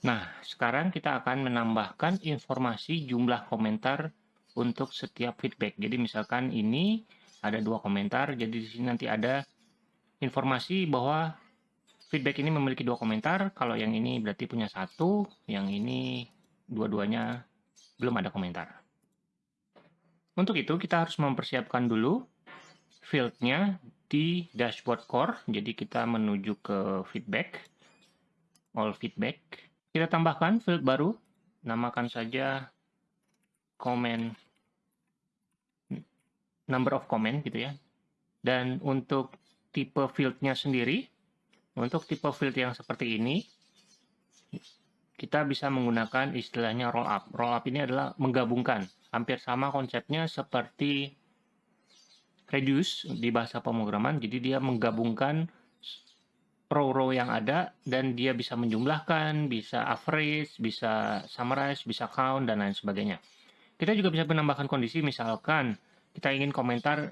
Nah, sekarang kita akan menambahkan informasi jumlah komentar untuk setiap feedback. Jadi misalkan ini ada dua komentar, jadi di sini nanti ada informasi bahwa feedback ini memiliki dua komentar. Kalau yang ini berarti punya satu, yang ini dua-duanya belum ada komentar. Untuk itu kita harus mempersiapkan dulu fieldnya di dashboard core. Jadi kita menuju ke feedback, all feedback. Kita tambahkan field baru, namakan saja comment number of comment gitu ya. Dan untuk tipe fieldnya sendiri, untuk tipe field yang seperti ini, kita bisa menggunakan istilahnya roll up. Roll up ini adalah menggabungkan. Hampir sama konsepnya seperti reduce di bahasa pemrograman. Jadi dia menggabungkan row-row yang ada dan dia bisa menjumlahkan, bisa average, bisa summarize, bisa count, dan lain sebagainya. Kita juga bisa menambahkan kondisi, misalkan kita ingin komentar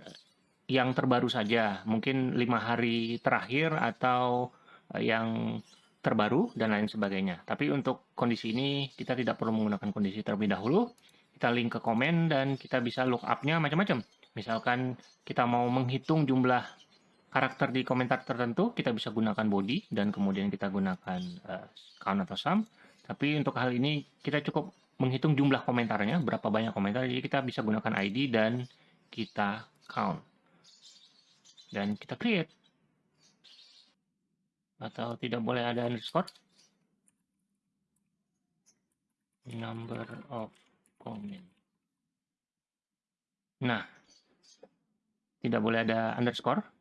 yang terbaru saja, mungkin lima hari terakhir atau eh, yang terbaru dan lain sebagainya. Tapi untuk kondisi ini kita tidak perlu menggunakan kondisi terlebih dahulu. Kita link ke komen dan kita bisa look up-nya macam-macam. Misalkan kita mau menghitung jumlah karakter di komentar tertentu, kita bisa gunakan body dan kemudian kita gunakan uh, count atau sum. Tapi untuk hal ini kita cukup menghitung jumlah komentarnya, berapa banyak komentar, jadi kita bisa gunakan ID dan kita count. Dan kita create. Atau tidak boleh ada underscore. Number of comment. Nah, tidak boleh ada underscore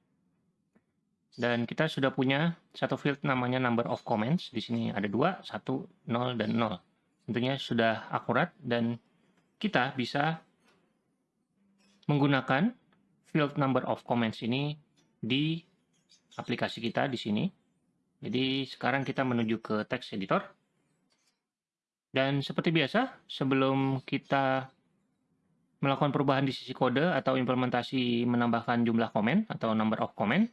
dan kita sudah punya satu field namanya number of comments. Di sini ada dua, satu, nol, dan nol. Tentunya sudah akurat dan kita bisa menggunakan field number of comments ini di aplikasi kita di sini. Jadi sekarang kita menuju ke text editor. Dan seperti biasa, sebelum kita melakukan perubahan di sisi kode atau implementasi menambahkan jumlah komen atau number of comment,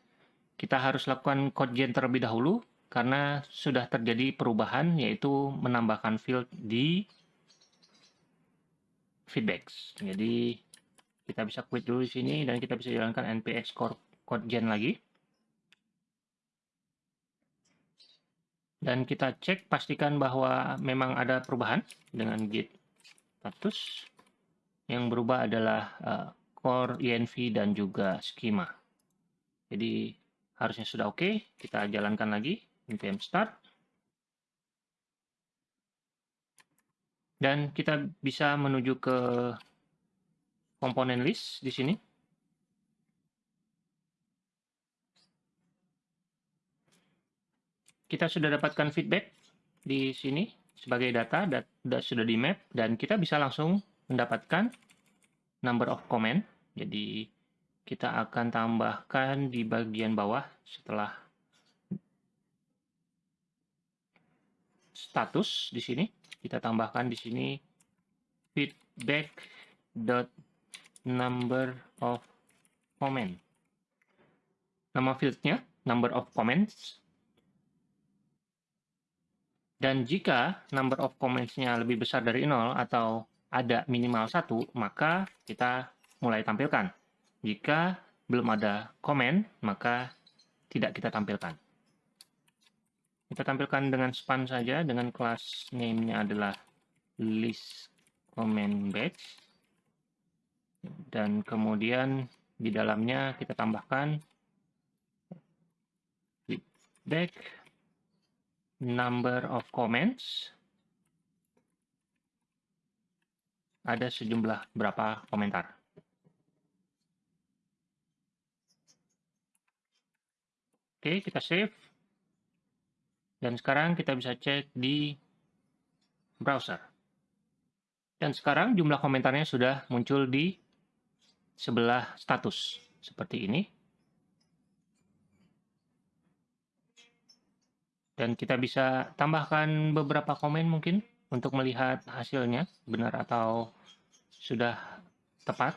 kita harus lakukan code gen terlebih dahulu karena sudah terjadi perubahan yaitu menambahkan field di feedbacks. Jadi kita bisa quit dulu di sini dan kita bisa jalankan npx code gen lagi. Dan kita cek pastikan bahwa memang ada perubahan dengan git status. Yang berubah adalah uh, core env dan juga schema. Jadi harusnya sudah oke. Okay. Kita jalankan lagi, npm start. Dan kita bisa menuju ke komponen list di sini. Kita sudah dapatkan feedback di sini sebagai data, dat sudah di map, dan kita bisa langsung mendapatkan number of comment. Jadi kita akan tambahkan di bagian bawah setelah status di sini. Kita tambahkan di sini feedback dot number of comment. Nama fieldnya number of comments. Dan jika number of comments-nya lebih besar dari 0 atau ada minimal satu maka kita mulai tampilkan jika belum ada komen, maka tidak kita tampilkan. Kita tampilkan dengan span saja, dengan kelas name-nya adalah list comment batch. Dan kemudian di dalamnya kita tambahkan feedback number of comments. Ada sejumlah berapa komentar. Oke, kita save. Dan sekarang kita bisa cek di browser. Dan sekarang jumlah komentarnya sudah muncul di sebelah status. Seperti ini. Dan kita bisa tambahkan beberapa komen mungkin untuk melihat hasilnya benar atau sudah tepat.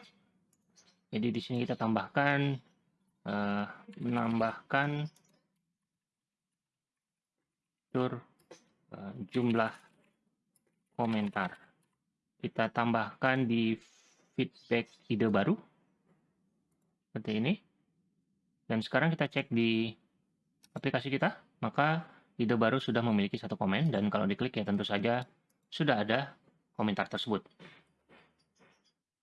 Jadi di sini kita tambahkan uh, menambahkan tur eh, jumlah komentar. Kita tambahkan di feedback ide baru. Seperti ini. Dan sekarang kita cek di aplikasi kita, maka ide baru sudah memiliki satu komen dan kalau diklik ya tentu saja sudah ada komentar tersebut.